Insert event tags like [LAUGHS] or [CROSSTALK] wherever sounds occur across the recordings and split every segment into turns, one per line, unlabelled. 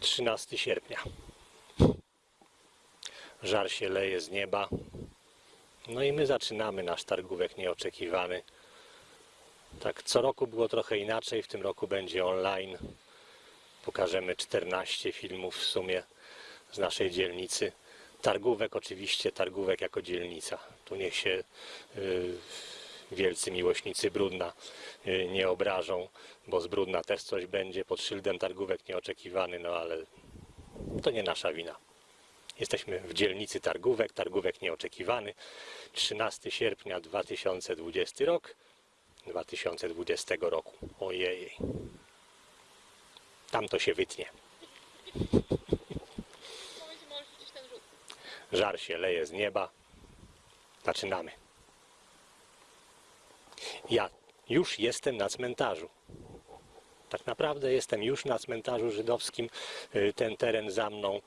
13 sierpnia. Żar się leje z nieba. No i my zaczynamy nasz targówek nieoczekiwany. Tak, co roku było trochę inaczej, w tym roku będzie online. Pokażemy 14 filmów w sumie z naszej dzielnicy. Targówek oczywiście, targówek jako dzielnica. Tu niech się y, wielcy miłośnicy Brudna y, nie obrażą, bo z Brudna też coś będzie pod szyldem targówek nieoczekiwany, no ale to nie nasza wina. Jesteśmy w dzielnicy targówek, targówek nieoczekiwany. 13 sierpnia 2020 rok. 2020 roku. Ojej. Tam to się wytnie. Żar się leje z nieba. Zaczynamy. Ja już jestem na cmentarzu. Tak naprawdę jestem już na cmentarzu żydowskim. Y, Ten teren za mną,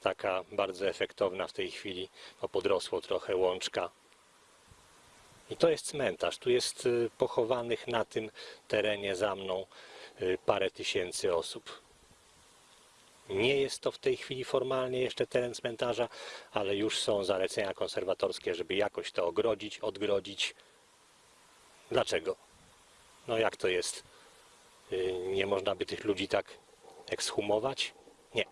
taka bardzo efektowna w tej chwili, bo podrosło trochę łączka. I to jest cmentarz. Tu jest y, pochowanych na tym terenie za mną y, parę tysięcy osób. Nie jest to w tej chwili formalnie jeszcze teren cmentarza, ale już są zalecenia konserwatorskie, żeby jakoś to ogrodzić, odgrodzić. Dlaczego? No jak to jest? Yy, Nie można by tych ludzi tak ekshumować? Nie.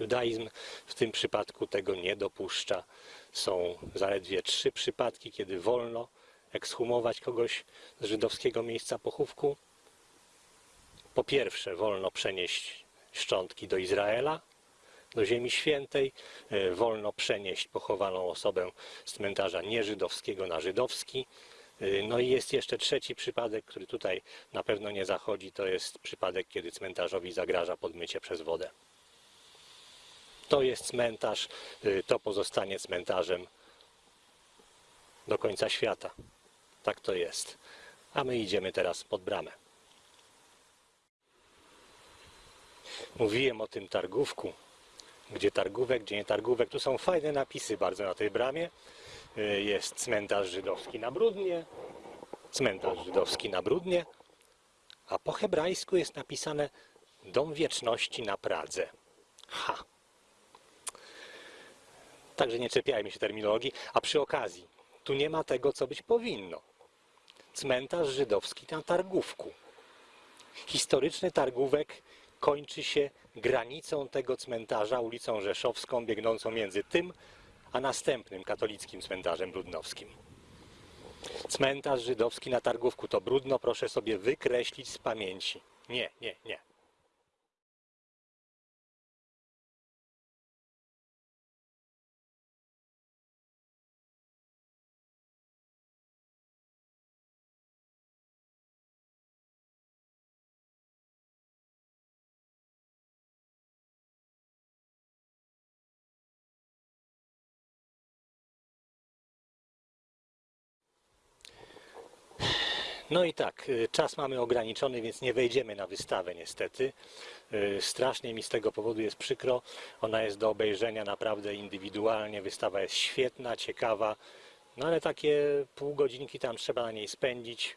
Judaizm w tym przypadku tego nie dopuszcza. Są zaledwie trzy przypadki, kiedy wolno ekshumować kogoś z żydowskiego miejsca pochówku. Po pierwsze, wolno przenieść szczątki do Izraela, do Ziemi Świętej. E, Wolno przenieść pochowaną osobę z cmentarza nieżydowskiego na żydowski. E, No i jest jeszcze trzeci przypadek, który tutaj na pewno nie zachodzi. To jest przypadek, kiedy cmentarzowi zagraża podmycie przez wodę. To jest cmentarz, e, to pozostanie cmentarzem do końca świata. Tak to jest. A my idziemy teraz pod bramę. Mówiłem o tym targówku. Gdzie targówek, gdzie nie targówek. Tu są fajne napisy bardzo na tej bramie. Y, Jest cmentarz żydowski na Brudnie, cmentarz żydowski na Brudnie, a po hebrajsku jest napisane Dom Wieczności na Pradze. Ha! Także nie czepiajmy się terminologii. A przy okazji, tu nie ma tego, co być powinno. Cmentarz żydowski na Targówku. Historyczny targówek kończy się granicą tego cmentarza, ulicą Rzeszowską, biegnącą między tym a następnym katolickim cmentarzem brudnowskim. Cmentarz żydowski na Targówku to brudno, proszę sobie wykreślić z pamięci. Nie, nie, nie. No i tak, y, czas mamy ograniczony, więc nie wejdziemy na wystawę niestety. Y, Strasznie mi z tego powodu jest przykro. Ona jest do obejrzenia naprawdę indywidualnie. Wystawa jest świetna, ciekawa, no ale takie pół godzinki tam trzeba na niej spędzić,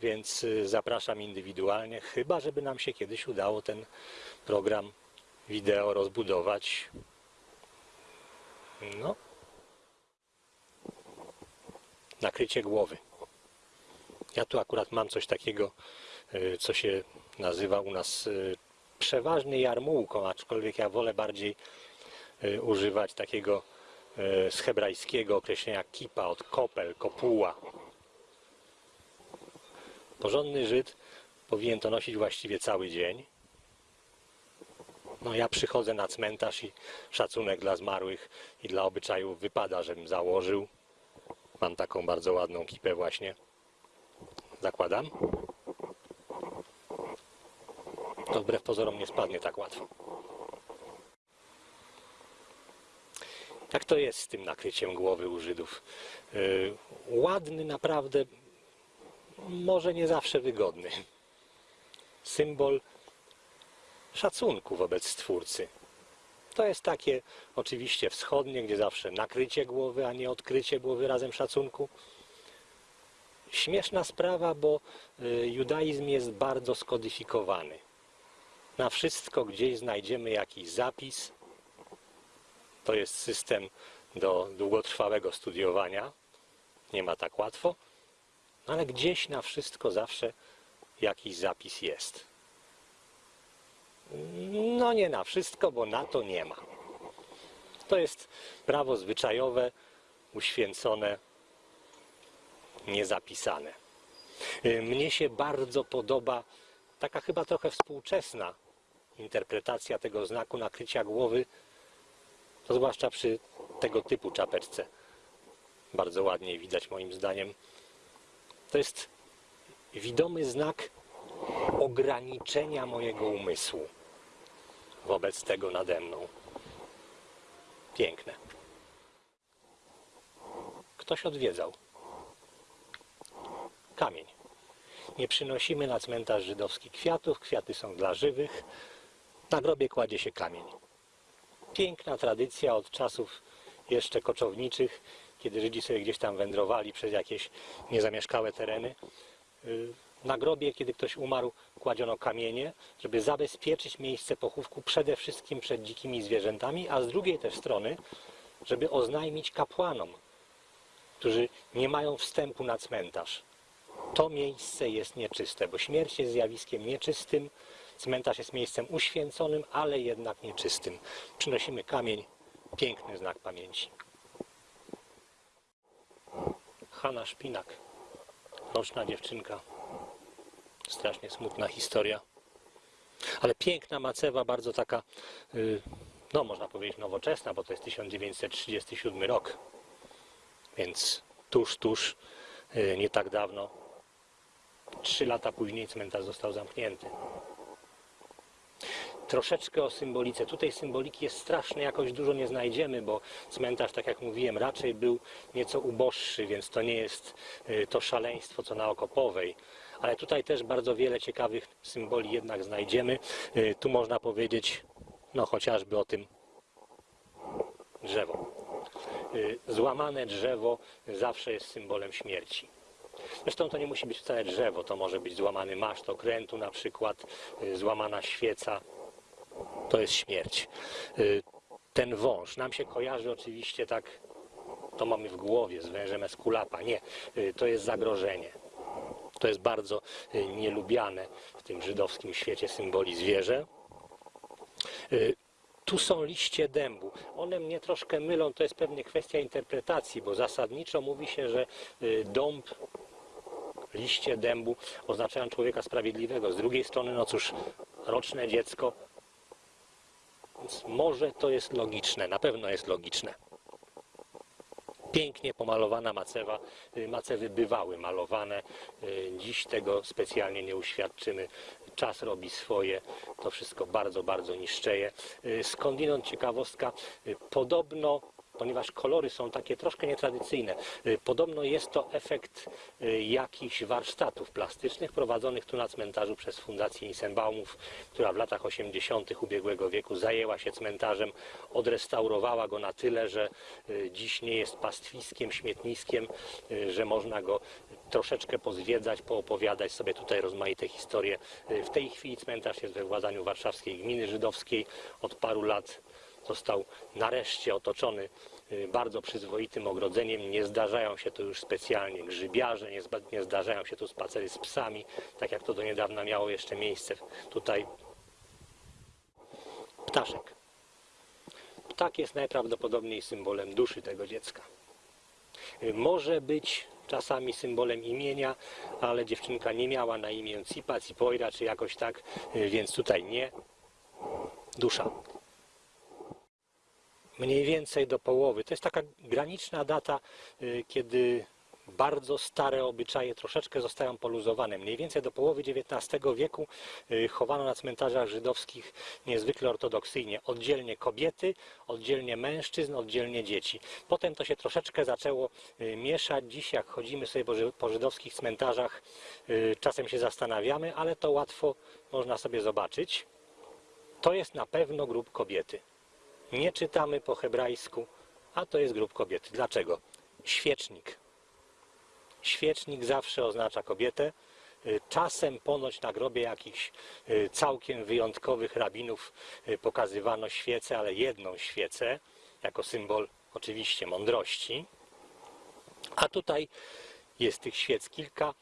więc y, zapraszam indywidualnie, chyba żeby nam się kiedyś udało ten program wideo rozbudować. No. Nakrycie głowy. Ja tu akurat mam coś takiego, y, co się nazywa u nas y, przeważnie jarmułką, aczkolwiek ja wolę bardziej y, używać takiego z hebrajskiego określenia kipa od kopel, kopuła. Porządny Żyd powinien to nosić właściwie cały dzień. No ja przychodzę na cmentarz i szacunek dla zmarłych i dla obyczajów wypada, żebym założył. Mam taką bardzo ładną kipę właśnie zakładam. To wbrew pozorom nie spadnie tak łatwo. Jak to jest z tym nakryciem głowy u Żydów? Yy, ładny naprawdę, może nie zawsze wygodny. Symbol szacunku wobec Stwórcy. To jest takie oczywiście wschodnie, gdzie zawsze nakrycie głowy, a nie odkrycie głowy razem szacunku. Śmieszna sprawa, bo y, judaizm jest bardzo skodyfikowany. Na wszystko gdzieś znajdziemy jakiś zapis. To jest system do długotrwałego studiowania. Nie ma tak łatwo, ale gdzieś na wszystko zawsze jakiś zapis jest. No nie na wszystko, bo na to nie ma. To jest prawo zwyczajowe, uświęcone, niezapisane. Y, Mnie się bardzo podoba taka chyba trochę współczesna interpretacja tego znaku nakrycia głowy, to zwłaszcza przy tego typu czapeczce. Bardzo ładnie widać moim zdaniem. To jest widomy znak ograniczenia mojego umysłu wobec tego nade mną. Piękne. Ktoś odwiedzał. Kamień. Nie przynosimy na cmentarz żydowski kwiatów, kwiaty są dla żywych. Na grobie kładzie się kamień. Piękna tradycja od czasów jeszcze koczowniczych, kiedy Żydzi sobie gdzieś tam wędrowali przez jakieś niezamieszkałe tereny. Y, Na grobie, kiedy ktoś umarł, kładziono kamienie, żeby zabezpieczyć miejsce pochówku przede wszystkim przed dzikimi zwierzętami, a z drugiej też strony, żeby oznajmić kapłanom, którzy nie mają wstępu na cmentarz. To miejsce jest nieczyste, bo śmierć jest zjawiskiem nieczystym, cmentarz jest miejscem uświęconym, ale jednak nieczystym. Przynosimy kamień, piękny znak pamięci. Hanna Szpinak, roczna dziewczynka, strasznie smutna historia, ale piękna macewa, bardzo taka, y, no można powiedzieć nowoczesna, bo to jest 1937 rok, więc tuż, tuż, y, nie tak dawno, trzy lata później cmentarz został zamknięty. Troszeczkę o symbolice. Tutaj symboliki jest strasznie, jakoś dużo nie znajdziemy, bo cmentarz, tak jak mówiłem, raczej był nieco uboższy, więc to nie jest y, to szaleństwo, co na Okopowej. Ale tutaj też bardzo wiele ciekawych symboli jednak znajdziemy. Y, Tu można powiedzieć, no chociażby o tym drzewo. Y, Złamane drzewo zawsze jest symbolem śmierci. Zresztą to nie musi być wcale drzewo, to może być złamany maszt okrętu na przykład, y, złamana świeca. To jest śmierć. Y, Ten wąż nam się kojarzy oczywiście tak, to mamy w głowie z wężem Eskulapa. Nie, y, to jest zagrożenie. To jest bardzo nielubiane w tym żydowskim świecie symboli zwierzę. Tu są liście dębu. One mnie troszkę mylą, to jest pewnie kwestia interpretacji, bo zasadniczo mówi się, że dąb, liście dębu oznaczają człowieka sprawiedliwego. Z drugiej strony, no cóż, roczne dziecko, więc może to jest logiczne, na pewno jest logiczne. Pięknie pomalowana macewa. Y, Macewy bywały malowane. Y, Dziś tego specjalnie nie uświadczymy. Czas robi swoje. To wszystko bardzo, bardzo niszczeje. Y, Skądinąd ciekawostka. Podobno, ponieważ kolory są takie troszkę nietradycyjne, y, podobno jest to efekt y, jakichś warsztatów plastycznych prowadzonych tu na cmentarzu przez Fundację Nissenbaumów, która w latach 80. ubiegłego wieku zajęła się cmentarzem, odrestaurowała go na tyle, że y, dziś nie jest pastwiskiem, śmietniskiem, że można go troszeczkę pozwiedzać, poopowiadać sobie tutaj rozmaite historie. W tej chwili cmentarz jest we władaniu warszawskiej gminy żydowskiej. Od paru lat został nareszcie otoczony y, bardzo przyzwoitym ogrodzeniem. Nie zdarzają się tu już specjalnie grzybiarze, nie, nie zdarzają się tu spacery z psami, tak jak to do niedawna miało jeszcze miejsce tutaj. Ptaszek. Ptak jest najprawdopodobniej symbolem duszy tego dziecka. Y, Może być czasami symbolem imienia, ale dziewczynka nie miała na imię Cipa, Cipoira czy jakoś tak, y, więc tutaj nie. Dusza mniej więcej do połowy. To jest taka graniczna data, y, kiedy bardzo stare obyczaje troszeczkę zostają poluzowane. Mniej więcej do połowy XIX wieku y, chowano na cmentarzach żydowskich niezwykle ortodoksyjnie. Oddzielnie kobiety, oddzielnie mężczyzn, oddzielnie dzieci. Potem to się troszeczkę zaczęło y, mieszać. Dziś jak chodzimy sobie po ży- po żydowskich cmentarzach, czasem się zastanawiamy, ale to łatwo można sobie zobaczyć. To jest na pewno grób kobiety nie czytamy po hebrajsku, a to jest grób kobiety. Dlaczego? Świecznik. Świecznik zawsze oznacza kobietę. Y, Czasem ponoć na grobie jakichś y, całkiem wyjątkowych rabinów y, pokazywano świecę, ale jedną świecę, jako symbol oczywiście mądrości. A tutaj jest tych świec kilka.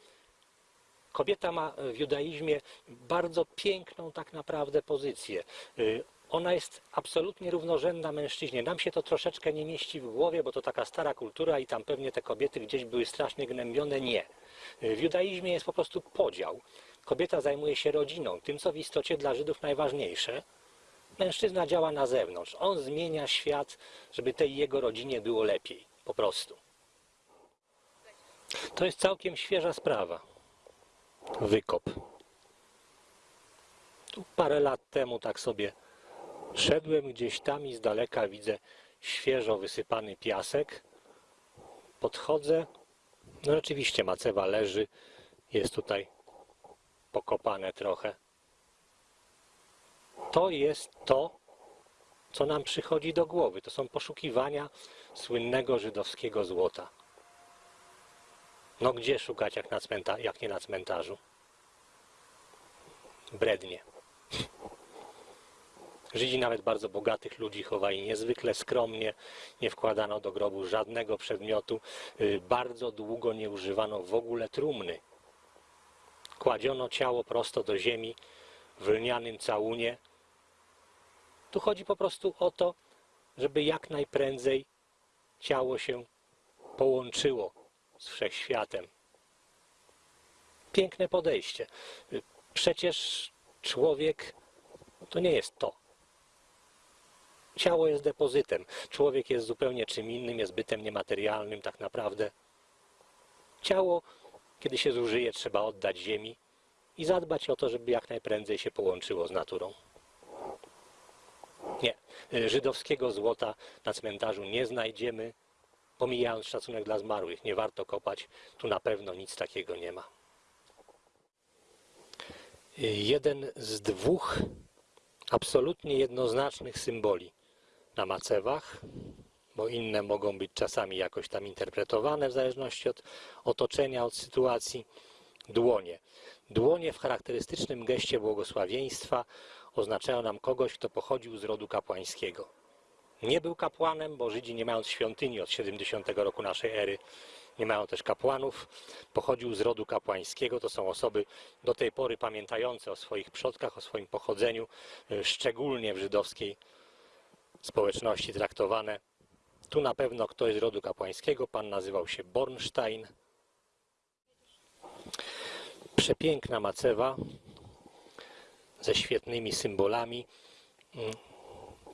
Kobieta ma w judaizmie bardzo piękną tak naprawdę pozycję. Ona jest absolutnie równorzędna mężczyźnie. Nam się to troszeczkę nie mieści w głowie, bo to taka stara kultura i tam pewnie te kobiety gdzieś były strasznie gnębione. Nie. W judaizmie jest po prostu podział. Kobieta zajmuje się rodziną, tym co w istocie dla Żydów najważniejsze. Mężczyzna działa na zewnątrz. On zmienia świat, żeby tej jego rodzinie było lepiej. Po prostu. To jest całkiem świeża sprawa. Wykop. Tu parę lat temu tak sobie szedłem gdzieś tam i z daleka widzę świeżo wysypany piasek. Podchodzę. No rzeczywiście macewa leży. Jest tutaj pokopane trochę. To jest to, co nam przychodzi do głowy. To są poszukiwania słynnego żydowskiego złota. No gdzie szukać jak, na cmenta, jak nie na cmentarzu? Brednie. Żydzi nawet bardzo bogatych ludzi chowali niezwykle skromnie, nie wkładano do grobu żadnego przedmiotu, Y, bardzo długo nie używano w ogóle trumny. Kładziono ciało prosto do ziemi w lnianym całunie. Tu chodzi po prostu o to, żeby jak najprędzej ciało się połączyło z wszechświatem. Piękne podejście. Y, Przecież człowiek to nie jest to. Ciało jest depozytem. Człowiek jest zupełnie czym innym, jest bytem niematerialnym tak naprawdę. Ciało, kiedy się zużyje, trzeba oddać ziemi i zadbać o to, żeby jak najprędzej się połączyło z naturą. Nie. Żydowskiego złota na cmentarzu nie znajdziemy, pomijając szacunek dla zmarłych. Nie warto kopać. Tu na pewno nic takiego nie ma. Jeden z dwóch absolutnie jednoznacznych symboli na macewach, bo inne mogą być czasami jakoś tam interpretowane w zależności od otoczenia, od sytuacji. Dłonie. Dłonie w charakterystycznym geście błogosławieństwa oznaczają nam kogoś, kto pochodził z rodu kapłańskiego. Nie był kapłanem, bo Żydzi nie mając świątyni od 70 roku naszej ery, nie mają też kapłanów. Pochodził z rodu kapłańskiego. To są osoby do tej pory pamiętające o swoich przodkach, o swoim pochodzeniu, szczególnie w żydowskiej społeczności traktowane. Tu na pewno ktoś z rodu kapłańskiego, pan nazywał się Bornstein. Przepiękna macewa ze świetnymi symbolami. Mm,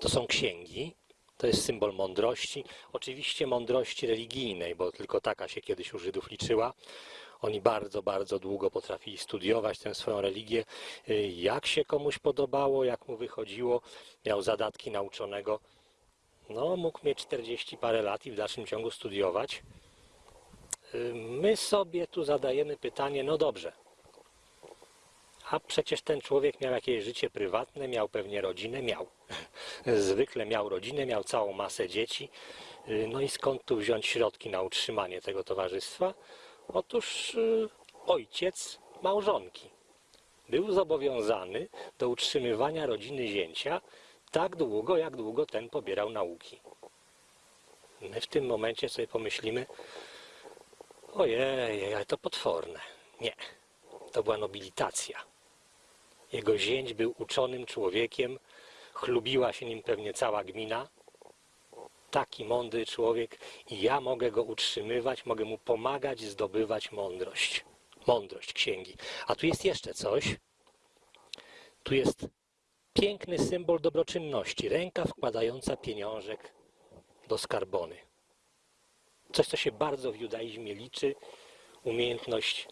To są księgi. To jest symbol mądrości. Oczywiście mądrości religijnej, bo tylko taka się kiedyś u Żydów liczyła. Oni bardzo, bardzo długo potrafili studiować tę swoją religię. Y, Jak się komuś podobało, jak mu wychodziło, miał zadatki nauczonego. No, mógł mieć 40 parę lat i w dalszym ciągu studiować. Y, My sobie tu zadajemy pytanie, no dobrze, a przecież ten człowiek miał jakieś życie prywatne, miał pewnie rodzinę, miał. [LAUGHS] Zwykle miał rodzinę, miał całą masę dzieci. Y, No i skąd tu wziąć środki na utrzymanie tego towarzystwa? Otóż y, ojciec małżonki był zobowiązany do utrzymywania rodziny zięcia tak długo, jak długo ten pobierał nauki. My w tym momencie sobie pomyślimy, ojej, ale to potworne. Nie, to była nobilitacja. Jego zięć był uczonym człowiekiem, chlubiła się nim pewnie cała gmina. Taki mądry człowiek i ja mogę go utrzymywać, mogę mu pomagać zdobywać mądrość. Mądrość księgi. A tu jest jeszcze coś. Tu jest piękny symbol dobroczynności. Ręka wkładająca pieniążek do skarbony. Coś, co się bardzo w judaizmie liczy. Umiejętność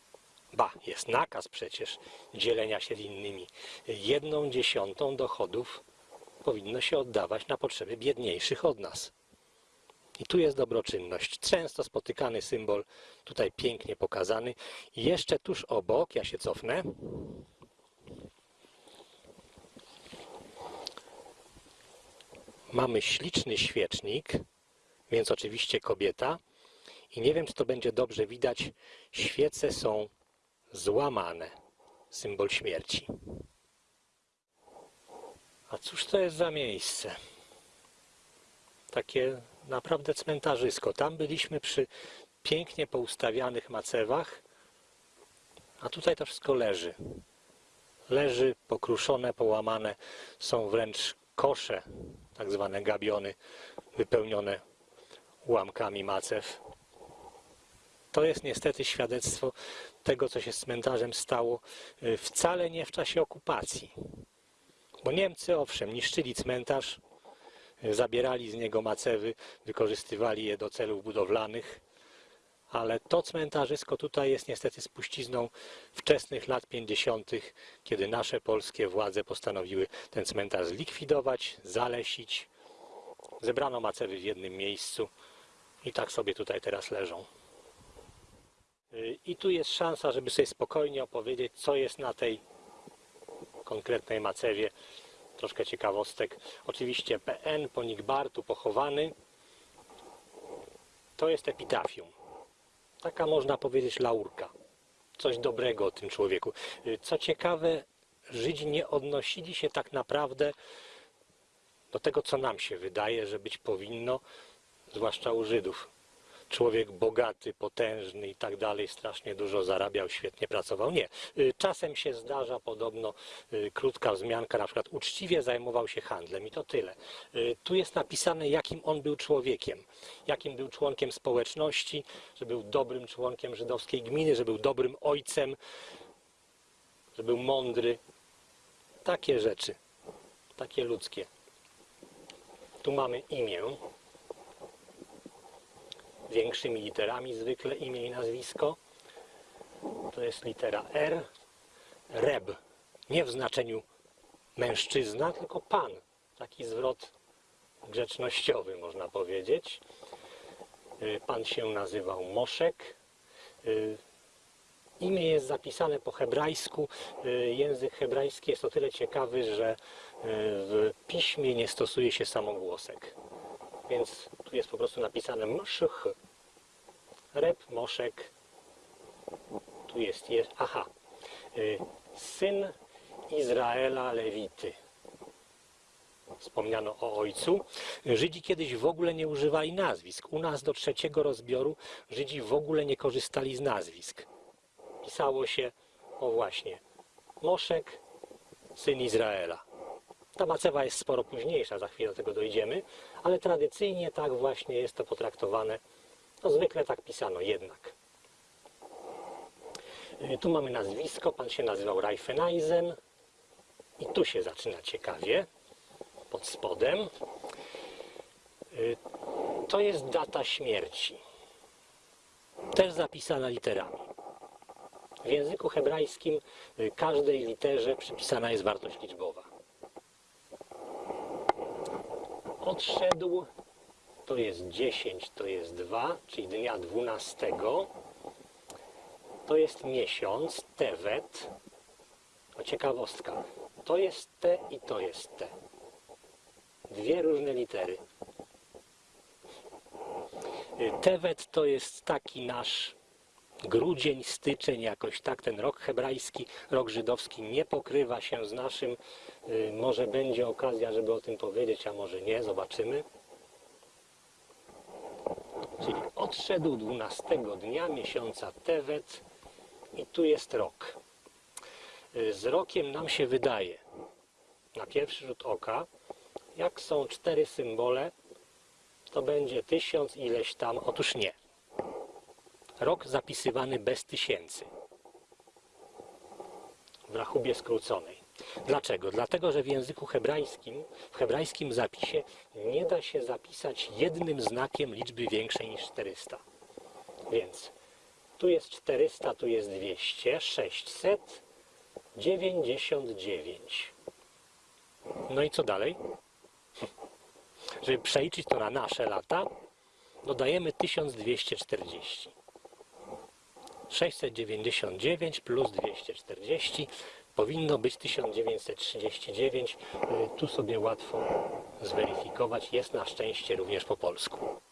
Ba, jest nakaz przecież dzielenia się z innymi. Jedną dziesiątą dochodów powinno się oddawać na potrzeby biedniejszych od nas. I tu jest dobroczynność. Często spotykany symbol, tutaj pięknie pokazany. I jeszcze tuż obok, ja się cofnę. Mamy śliczny świecznik, więc oczywiście kobieta. I nie wiem, czy to będzie dobrze widać. Świece są złamane. Symbol śmierci. A cóż to jest za miejsce? Takie naprawdę cmentarzysko. Tam byliśmy przy pięknie poustawianych macewach, a tutaj to wszystko leży. Leży pokruszone, połamane. Są wręcz kosze, tak zwane gabiony, wypełnione ułamkami macew. To jest niestety świadectwo tego, co się z cmentarzem stało y, wcale nie w czasie okupacji. Bo Niemcy, owszem, niszczyli cmentarz, zabierali z niego macewy, wykorzystywali je do celów budowlanych, ale to cmentarzysko tutaj jest niestety spuścizną wczesnych lat 50., kiedy nasze polskie władze postanowiły ten cmentarz zlikwidować, zalesić. Zebrano macewy w jednym miejscu i tak sobie tutaj teraz leżą. I tu jest szansa, żeby sobie spokojnie opowiedzieć, co jest na tej konkretnej macewie. Troszkę ciekawostek. Oczywiście PN Ponikbar tu pochowany. To jest epitafium. Taka można powiedzieć laurka. Coś dobrego o tym człowieku. Co ciekawe, Żydzi nie odnosili się tak naprawdę do tego, co nam się wydaje, że być powinno, zwłaszcza u Żydów człowiek bogaty, potężny i tak dalej, strasznie dużo zarabiał, świetnie pracował. Nie. Y, Czasem się zdarza podobno y, krótka wzmianka, na przykład uczciwie zajmował się handlem i to tyle. Y, Tu jest napisane, jakim on był człowiekiem, jakim był członkiem społeczności, że był dobrym członkiem żydowskiej gminy, że był dobrym ojcem, że był mądry. Takie rzeczy, takie ludzkie. Tu mamy imię, większymi literami zwykle imię i nazwisko. To jest litera R. Reb. Nie w znaczeniu mężczyzna, tylko pan. Taki zwrot grzecznościowy można powiedzieć. Y, Pan się nazywał Moszek. Y, Imię jest zapisane po hebrajsku. Y, Język hebrajski jest o tyle ciekawy, że w piśmie nie stosuje się samogłosek. Więc jest po prostu napisane mszych. Rep, moszek. Tu jest, jest aha. Y, Syn Izraela Lewity. Wspomniano o ojcu. Żydzi kiedyś w ogóle nie używali nazwisk. U nas do trzeciego rozbioru Żydzi w ogóle nie korzystali z nazwisk. Pisało się, o właśnie, Moszek, syn Izraela. Ta macewa jest sporo późniejsza, za chwilę do tego dojdziemy, ale tradycyjnie tak właśnie jest to potraktowane. No zwykle tak pisano jednak. Y, Tu mamy nazwisko, pan się nazywał Reifeneisen i tu się zaczyna ciekawie, pod spodem. Y, To jest data śmierci, też zapisana literami. W języku hebrajskim y, każdej literze przypisana jest wartość liczbowa. Odszedł, to jest 10, to jest 2, czyli dnia 12. To jest miesiąc, Tevet. O ciekawostka, to jest T i to jest T. Dwie różne litery. Tevet to jest taki nasz grudzień, styczeń, jakoś tak ten rok hebrajski, rok żydowski nie pokrywa się z naszym. Y, Może będzie okazja, żeby o tym powiedzieć, a może nie, zobaczymy. Czyli odszedł 12 dnia miesiąca Tevet i tu jest rok. Y, Z rokiem nam się wydaje, na pierwszy rzut oka, jak są cztery symbole, to będzie tysiąc ileś tam. Otóż nie rok zapisywany bez tysięcy w rachubie skróconej. Dlaczego? Dlatego, że w języku hebrajskim, w hebrajskim zapisie nie da się zapisać jednym znakiem liczby większej niż 400. Więc tu jest 400, tu jest 200, 699. No i co dalej? Żeby przeliczyć to na nasze lata, dodajemy 1240. 699 plus 240 powinno być 1939. Y, Tu sobie łatwo zweryfikować. Jest na szczęście również po polsku.